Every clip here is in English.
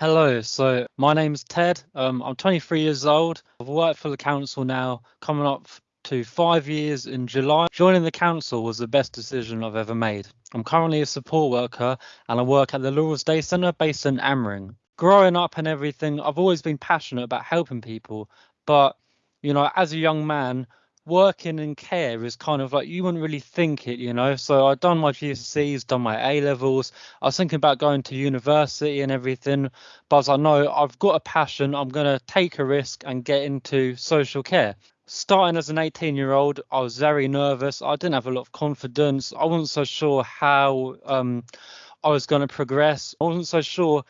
Hello, so my name's Ted. Um, I'm 23 years old. I've worked for the council now, coming up to five years in July. Joining the council was the best decision I've ever made. I'm currently a support worker and I work at the Laurels Day Centre based in Angmering. Growing up and everything, I've always been passionate about helping people, but you know, as a young man, working in care is kind of like you wouldn't really think it, you know. So I'd done my GCSEs, done my A levels. I was thinking about going to university and everything, but I was like, no, I've got a passion. I'm gonna take a risk and get into social care. Starting as an 18 year old, I was very nervous. I didn't have a lot of confidence. I wasn't so sure how um, I was going to progress. I wasn't so sure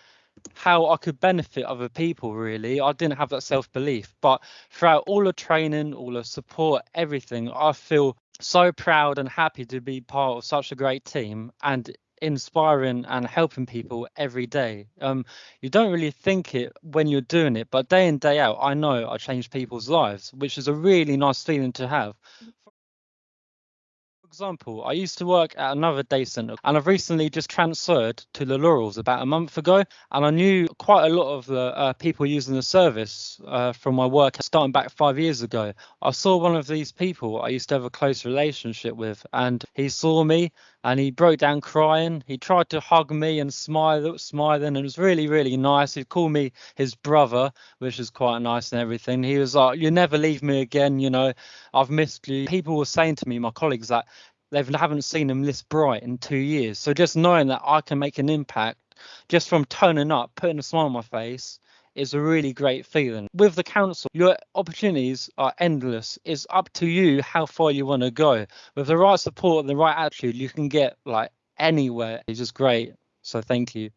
how I could benefit other people really. I didn't have that self belief, but throughout all the training, all the support, everything, I feel so proud and happy to be part of such a great team and inspiring and helping people every day. Um, you don't really think it when you're doing it, but day in, day out, I know I change people's lives, which is a really nice feeling to have example, I used to work at another day centre and I've recently just transferred to the Laurels about a month ago. And I knew quite a lot of the uh, people using the service uh, from my work starting back five years ago. I saw one of these people I used to have a close relationship with, and he saw me and he broke down crying. He tried to hug me and smile, smiling, and it was really, really nice. He called me his brother, which is quite nice and everything. He was like, "You never leave me again, you know. I've missed you." People were saying to me, my colleagues, that they haven't seen him this bright in two years. So just knowing that I can make an impact just from turning up, putting a smile on my face, is a really great feeling. With the council, your opportunities are endless. It's up to you how far you want to go. With the right support and the right attitude, you can get like anywhere. It's just great. So thank you.